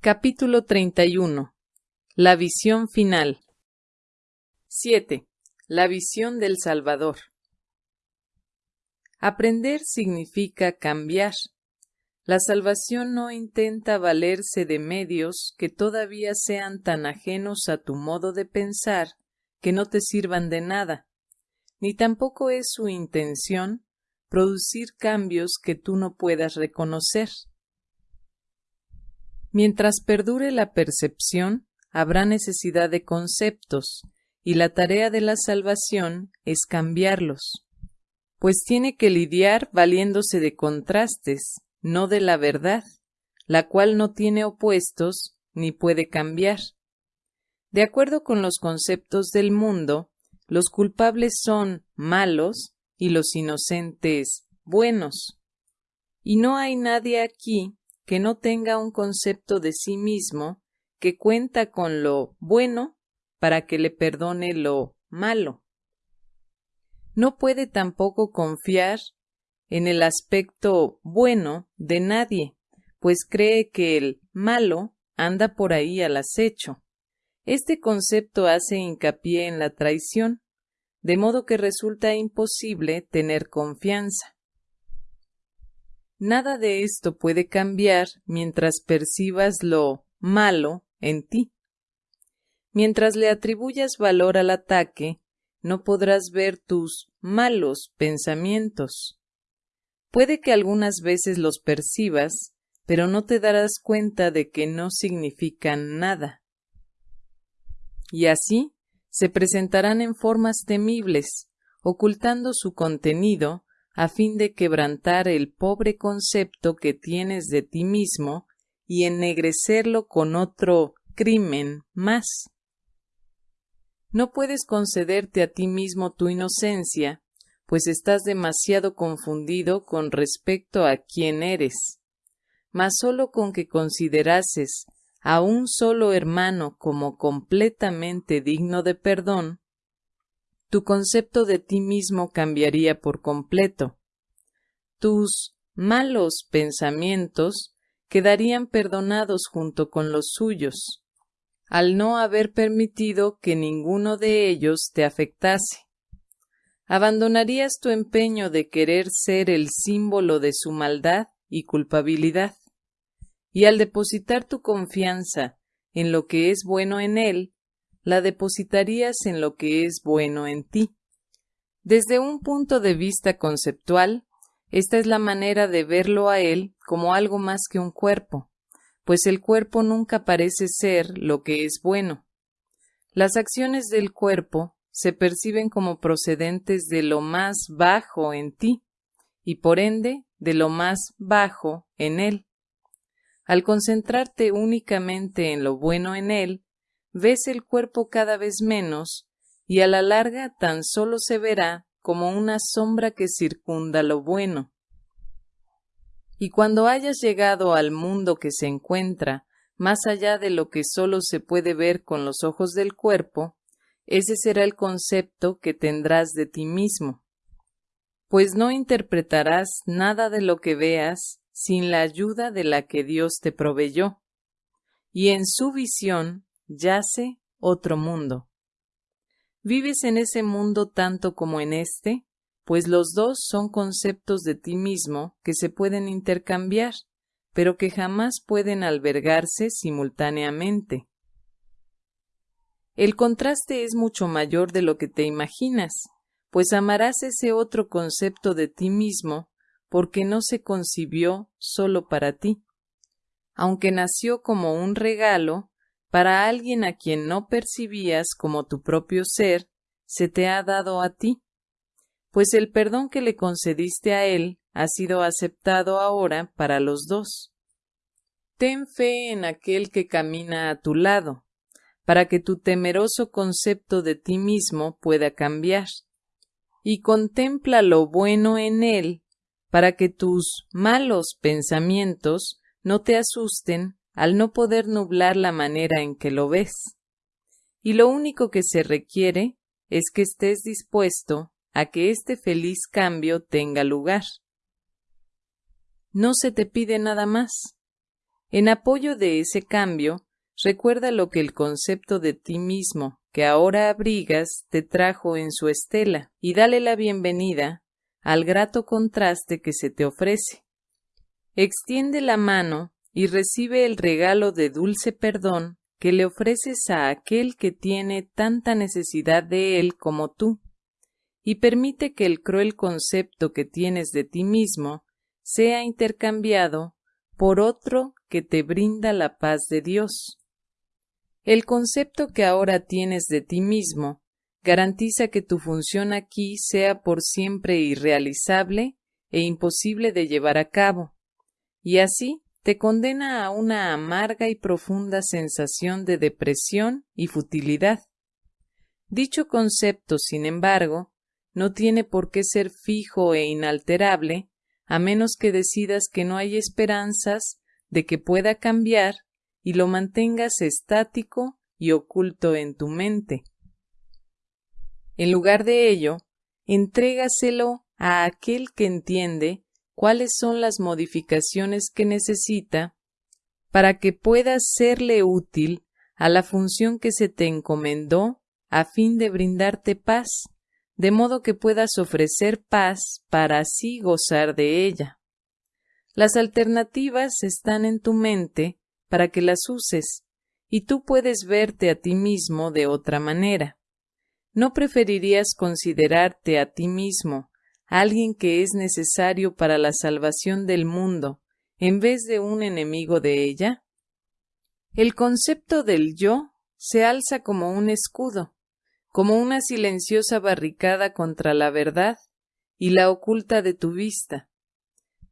Capítulo 31. La visión final. 7. La visión del Salvador. Aprender significa cambiar. La salvación no intenta valerse de medios que todavía sean tan ajenos a tu modo de pensar que no te sirvan de nada, ni tampoco es su intención producir cambios que tú no puedas reconocer. Mientras perdure la percepción, habrá necesidad de conceptos, y la tarea de la salvación es cambiarlos, pues tiene que lidiar valiéndose de contrastes, no de la verdad, la cual no tiene opuestos ni puede cambiar. De acuerdo con los conceptos del mundo, los culpables son malos y los inocentes buenos. Y no hay nadie aquí que no tenga un concepto de sí mismo que cuenta con lo bueno para que le perdone lo malo. No puede tampoco confiar en el aspecto bueno de nadie, pues cree que el malo anda por ahí al acecho. Este concepto hace hincapié en la traición, de modo que resulta imposible tener confianza. Nada de esto puede cambiar mientras percibas lo malo en ti. Mientras le atribuyas valor al ataque, no podrás ver tus malos pensamientos. Puede que algunas veces los percibas, pero no te darás cuenta de que no significan nada. Y así se presentarán en formas temibles, ocultando su contenido a fin de quebrantar el pobre concepto que tienes de ti mismo y ennegrecerlo con otro crimen más. No puedes concederte a ti mismo tu inocencia, pues estás demasiado confundido con respecto a quién eres. Mas sólo con que considerases a un solo hermano como completamente digno de perdón, tu concepto de ti mismo cambiaría por completo. Tus malos pensamientos quedarían perdonados junto con los suyos, al no haber permitido que ninguno de ellos te afectase. Abandonarías tu empeño de querer ser el símbolo de su maldad y culpabilidad, y al depositar tu confianza en lo que es bueno en él, la depositarías en lo que es bueno en ti. Desde un punto de vista conceptual, esta es la manera de verlo a él como algo más que un cuerpo, pues el cuerpo nunca parece ser lo que es bueno. Las acciones del cuerpo se perciben como procedentes de lo más bajo en ti, y por ende de lo más bajo en él. Al concentrarte únicamente en lo bueno en él, ves el cuerpo cada vez menos y a la larga tan solo se verá como una sombra que circunda lo bueno. Y cuando hayas llegado al mundo que se encuentra más allá de lo que solo se puede ver con los ojos del cuerpo, ese será el concepto que tendrás de ti mismo, pues no interpretarás nada de lo que veas sin la ayuda de la que Dios te proveyó, y en su visión yace otro mundo. ¿Vives en ese mundo tanto como en este? Pues los dos son conceptos de ti mismo que se pueden intercambiar, pero que jamás pueden albergarse simultáneamente. El contraste es mucho mayor de lo que te imaginas, pues amarás ese otro concepto de ti mismo porque no se concibió solo para ti. Aunque nació como un regalo, para alguien a quien no percibías como tu propio ser, se te ha dado a ti, pues el perdón que le concediste a él ha sido aceptado ahora para los dos. Ten fe en aquel que camina a tu lado, para que tu temeroso concepto de ti mismo pueda cambiar, y contempla lo bueno en él, para que tus malos pensamientos no te asusten al no poder nublar la manera en que lo ves. Y lo único que se requiere es que estés dispuesto a que este feliz cambio tenga lugar. No se te pide nada más. En apoyo de ese cambio, recuerda lo que el concepto de ti mismo que ahora abrigas te trajo en su estela y dale la bienvenida al grato contraste que se te ofrece. Extiende la mano y recibe el regalo de dulce perdón que le ofreces a aquel que tiene tanta necesidad de él como tú, y permite que el cruel concepto que tienes de ti mismo sea intercambiado por otro que te brinda la paz de Dios. El concepto que ahora tienes de ti mismo garantiza que tu función aquí sea por siempre irrealizable e imposible de llevar a cabo, y así te condena a una amarga y profunda sensación de depresión y futilidad. Dicho concepto, sin embargo, no tiene por qué ser fijo e inalterable, a menos que decidas que no hay esperanzas de que pueda cambiar y lo mantengas estático y oculto en tu mente. En lugar de ello, entrégaselo a aquel que entiende cuáles son las modificaciones que necesita para que puedas serle útil a la función que se te encomendó a fin de brindarte paz, de modo que puedas ofrecer paz para así gozar de ella. Las alternativas están en tu mente para que las uses, y tú puedes verte a ti mismo de otra manera. ¿No preferirías considerarte a ti mismo alguien que es necesario para la salvación del mundo, en vez de un enemigo de ella? El concepto del yo se alza como un escudo, como una silenciosa barricada contra la verdad y la oculta de tu vista.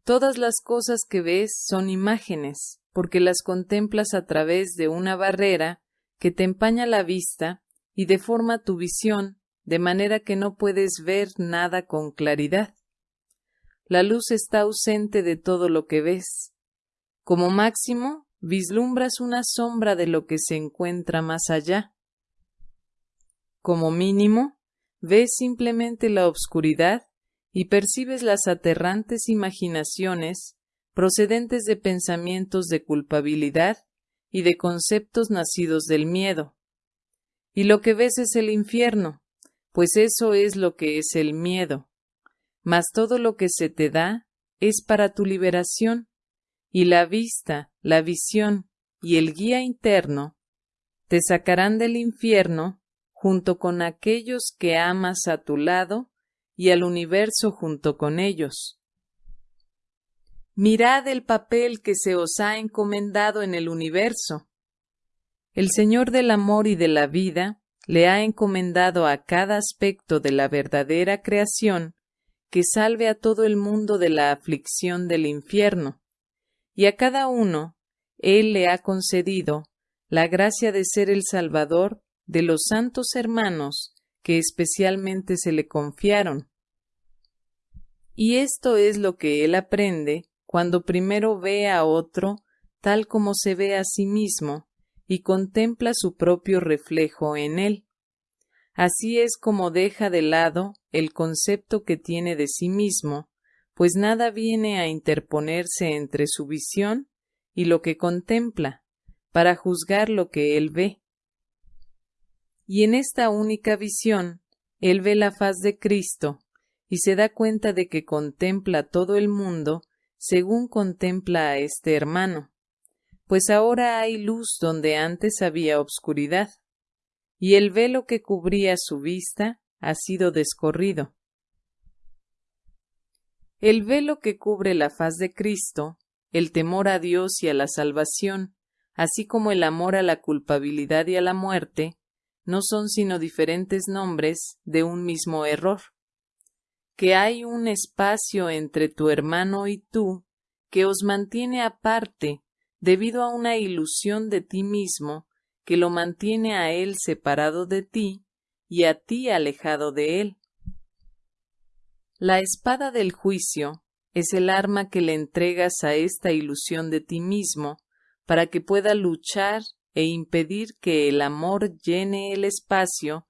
Todas las cosas que ves son imágenes, porque las contemplas a través de una barrera que te empaña la vista y deforma tu visión de manera que no puedes ver nada con claridad. La luz está ausente de todo lo que ves. Como máximo, vislumbras una sombra de lo que se encuentra más allá. Como mínimo, ves simplemente la obscuridad y percibes las aterrantes imaginaciones procedentes de pensamientos de culpabilidad y de conceptos nacidos del miedo. Y lo que ves es el infierno, pues eso es lo que es el miedo. Mas todo lo que se te da es para tu liberación, y la vista, la visión y el guía interno te sacarán del infierno junto con aquellos que amas a tu lado y al universo junto con ellos. Mirad el papel que se os ha encomendado en el universo. El Señor del amor y de la vida le ha encomendado a cada aspecto de la verdadera creación que salve a todo el mundo de la aflicción del infierno, y a cada uno Él le ha concedido la gracia de ser el Salvador de los santos hermanos que especialmente se le confiaron. Y esto es lo que Él aprende cuando primero ve a otro tal como se ve a sí mismo y contempla su propio reflejo en él. Así es como deja de lado el concepto que tiene de sí mismo, pues nada viene a interponerse entre su visión y lo que contempla, para juzgar lo que él ve. Y en esta única visión, él ve la faz de Cristo, y se da cuenta de que contempla todo el mundo según contempla a este hermano pues ahora hay luz donde antes había obscuridad, y el velo que cubría su vista ha sido descorrido. El velo que cubre la faz de Cristo, el temor a Dios y a la salvación, así como el amor a la culpabilidad y a la muerte, no son sino diferentes nombres de un mismo error. Que hay un espacio entre tu hermano y tú que os mantiene aparte debido a una ilusión de ti mismo que lo mantiene a él separado de ti y a ti alejado de él. La espada del juicio es el arma que le entregas a esta ilusión de ti mismo para que pueda luchar e impedir que el amor llene el espacio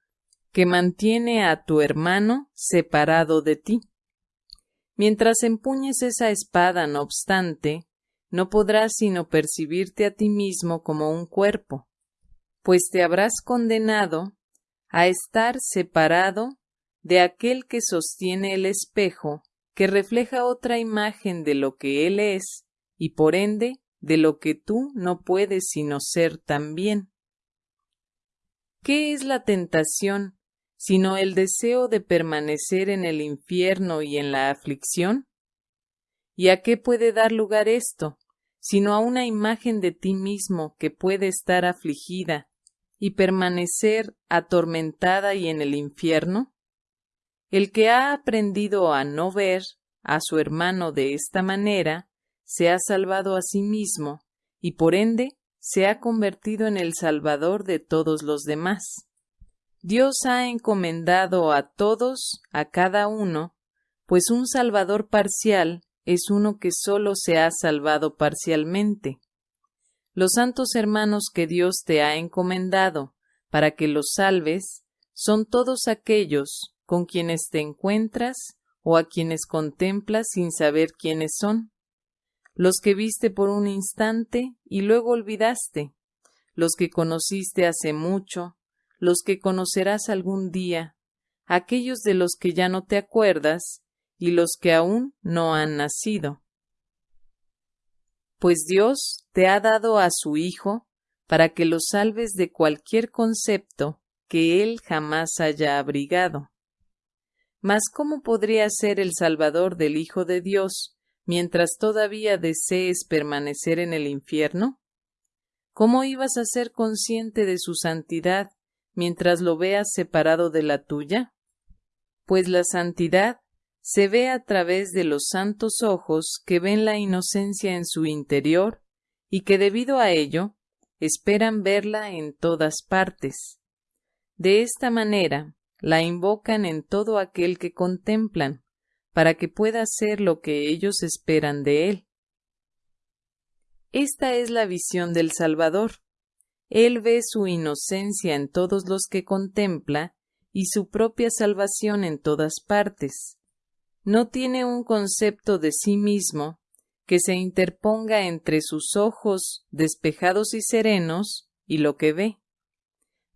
que mantiene a tu hermano separado de ti. Mientras empuñes esa espada, no obstante, no podrás sino percibirte a ti mismo como un cuerpo, pues te habrás condenado a estar separado de aquel que sostiene el espejo, que refleja otra imagen de lo que él es, y por ende de lo que tú no puedes sino ser también. ¿Qué es la tentación sino el deseo de permanecer en el infierno y en la aflicción? ¿Y a qué puede dar lugar esto, sino a una imagen de ti mismo que puede estar afligida y permanecer atormentada y en el infierno? El que ha aprendido a no ver a su hermano de esta manera, se ha salvado a sí mismo y por ende se ha convertido en el Salvador de todos los demás. Dios ha encomendado a todos, a cada uno, pues un Salvador parcial es uno que sólo se ha salvado parcialmente. Los santos hermanos que Dios te ha encomendado para que los salves son todos aquellos con quienes te encuentras o a quienes contemplas sin saber quiénes son los que viste por un instante y luego olvidaste, los que conociste hace mucho, los que conocerás algún día, aquellos de los que ya no te acuerdas y los que aún no han nacido. Pues Dios te ha dado a su Hijo para que lo salves de cualquier concepto que Él jamás haya abrigado. Mas ¿cómo podría ser el Salvador del Hijo de Dios mientras todavía desees permanecer en el infierno? ¿Cómo ibas a ser consciente de su santidad mientras lo veas separado de la tuya? Pues la santidad se ve a través de los santos ojos que ven la inocencia en su interior y que debido a ello esperan verla en todas partes. De esta manera la invocan en todo aquel que contemplan, para que pueda hacer lo que ellos esperan de él. Esta es la visión del Salvador. Él ve su inocencia en todos los que contempla y su propia salvación en todas partes. No tiene un concepto de sí mismo que se interponga entre sus ojos despejados y serenos y lo que ve.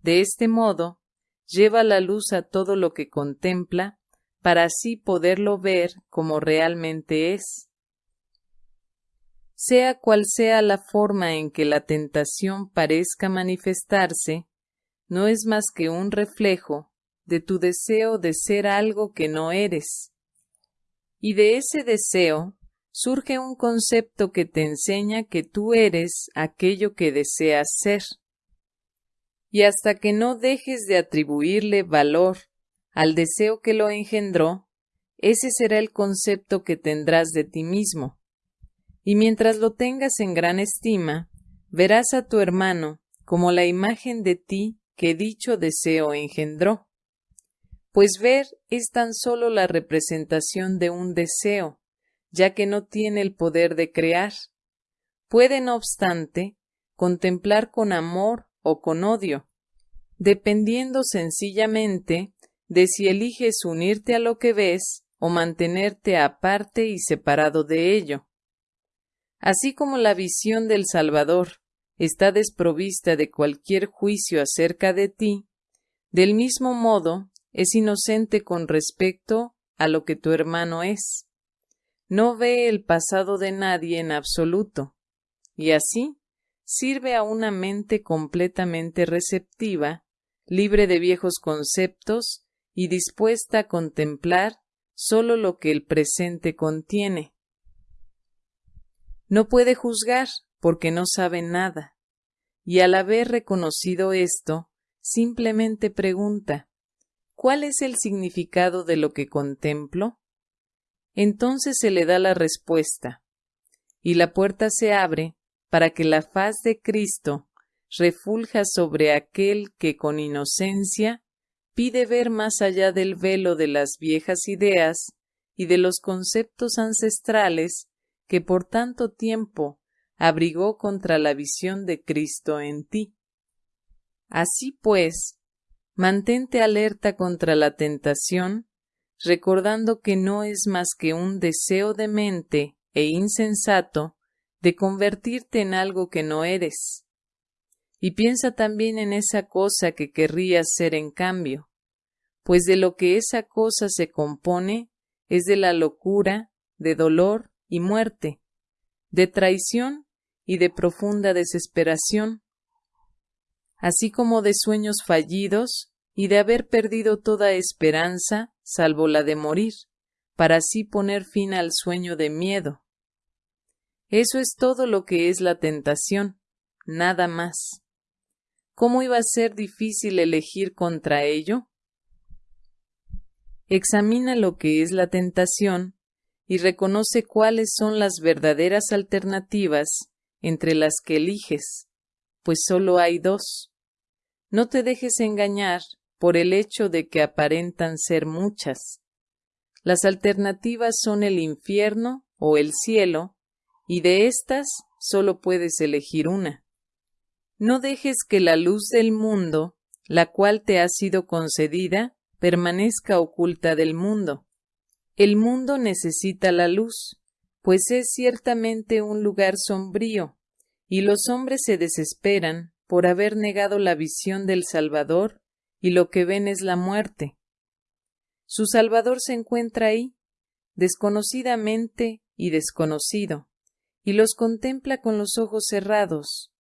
De este modo, lleva la luz a todo lo que contempla para así poderlo ver como realmente es. Sea cual sea la forma en que la tentación parezca manifestarse, no es más que un reflejo de tu deseo de ser algo que no eres. Y de ese deseo surge un concepto que te enseña que tú eres aquello que deseas ser. Y hasta que no dejes de atribuirle valor al deseo que lo engendró, ese será el concepto que tendrás de ti mismo. Y mientras lo tengas en gran estima, verás a tu hermano como la imagen de ti que dicho deseo engendró. Pues ver es tan solo la representación de un deseo, ya que no tiene el poder de crear. Puede, no obstante, contemplar con amor o con odio, dependiendo sencillamente de si eliges unirte a lo que ves o mantenerte aparte y separado de ello. Así como la visión del Salvador está desprovista de cualquier juicio acerca de ti, del mismo modo es inocente con respecto a lo que tu hermano es. No ve el pasado de nadie en absoluto, y así sirve a una mente completamente receptiva, libre de viejos conceptos y dispuesta a contemplar sólo lo que el presente contiene. No puede juzgar porque no sabe nada, y al haber reconocido esto, simplemente pregunta ¿Cuál es el significado de lo que contemplo? Entonces se le da la respuesta, y la puerta se abre para que la faz de Cristo refulja sobre aquel que con inocencia pide ver más allá del velo de las viejas ideas y de los conceptos ancestrales que por tanto tiempo abrigó contra la visión de Cristo en ti. Así pues, mantente alerta contra la tentación, recordando que no es más que un deseo de mente e insensato de convertirte en algo que no eres. Y piensa también en esa cosa que querrías ser en cambio, pues de lo que esa cosa se compone es de la locura, de dolor y muerte, de traición y de profunda desesperación, así como de sueños fallidos y de haber perdido toda esperanza salvo la de morir, para así poner fin al sueño de miedo. Eso es todo lo que es la tentación, nada más. ¿Cómo iba a ser difícil elegir contra ello? Examina lo que es la tentación y reconoce cuáles son las verdaderas alternativas entre las que eliges, pues solo hay dos. No te dejes engañar por el hecho de que aparentan ser muchas. Las alternativas son el infierno o el cielo, y de estas solo puedes elegir una. No dejes que la luz del mundo, la cual te ha sido concedida, permanezca oculta del mundo. El mundo necesita la luz, pues es ciertamente un lugar sombrío, y los hombres se desesperan por haber negado la visión del Salvador, y lo que ven es la muerte. Su Salvador se encuentra ahí, desconocidamente y desconocido, y los contempla con los ojos cerrados,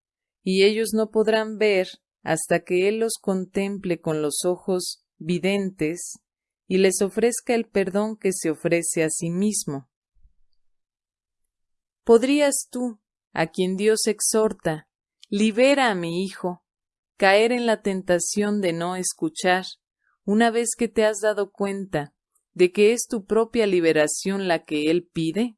y ellos no podrán ver hasta que Él los contemple con los ojos videntes y les ofrezca el perdón que se ofrece a sí mismo. ¿Podrías tú, a quien Dios exhorta, libera a mi hijo, caer en la tentación de no escuchar, una vez que te has dado cuenta de que es tu propia liberación la que Él pide?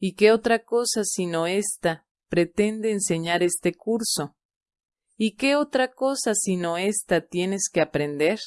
¿Y qué otra cosa sino esta pretende enseñar este curso? ¿Y qué otra cosa sino esta tienes que aprender?